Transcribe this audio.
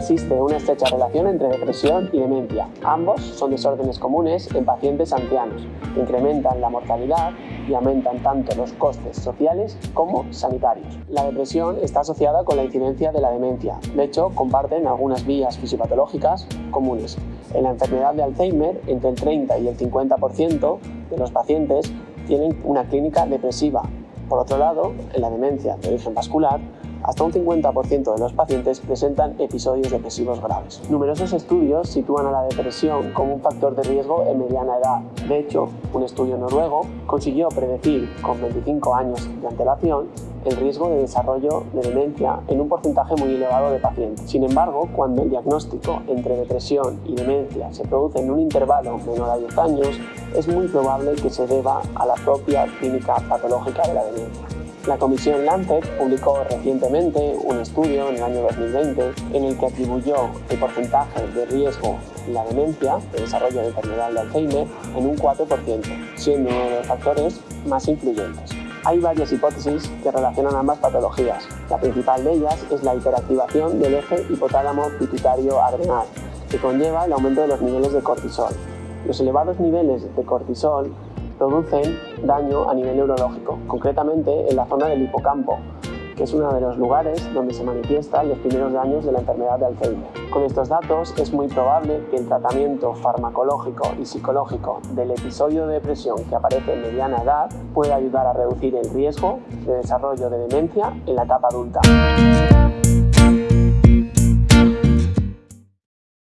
existe una estrecha relación entre depresión y demencia. Ambos son desórdenes comunes en pacientes ancianos, que incrementan la mortalidad y aumentan tanto los costes sociales como sanitarios. La depresión está asociada con la incidencia de la demencia. De hecho, comparten algunas vías fisiopatológicas comunes. En la enfermedad de Alzheimer, entre el 30 y el 50% de los pacientes tienen una clínica depresiva. Por otro lado, en la demencia de origen vascular, hasta un 50% de los pacientes presentan episodios depresivos graves. Numerosos estudios sitúan a la depresión como un factor de riesgo en mediana edad. De hecho, un estudio noruego consiguió predecir con 25 años de antelación el riesgo de desarrollo de demencia en un porcentaje muy elevado de pacientes. Sin embargo, cuando el diagnóstico entre depresión y demencia se produce en un intervalo menor a 10 años, es muy probable que se deba a la propia clínica patológica de la demencia. La Comisión Lancet publicó recientemente un estudio en el año 2020 en el que atribuyó el porcentaje de riesgo en la demencia, de desarrollo de enfermedad de Alzheimer, en un 4%, siendo uno de los factores más influyentes. Hay varias hipótesis que relacionan ambas patologías. La principal de ellas es la hiperactivación del eje hipotálamo pituitario adrenal, que conlleva el aumento de los niveles de cortisol. Los elevados niveles de cortisol producen daño a nivel neurológico, concretamente en la zona del hipocampo, que es uno de los lugares donde se manifiestan los primeros daños de la enfermedad de Alzheimer. Con estos datos es muy probable que el tratamiento farmacológico y psicológico del episodio de depresión que aparece en mediana edad pueda ayudar a reducir el riesgo de desarrollo de demencia en la etapa adulta.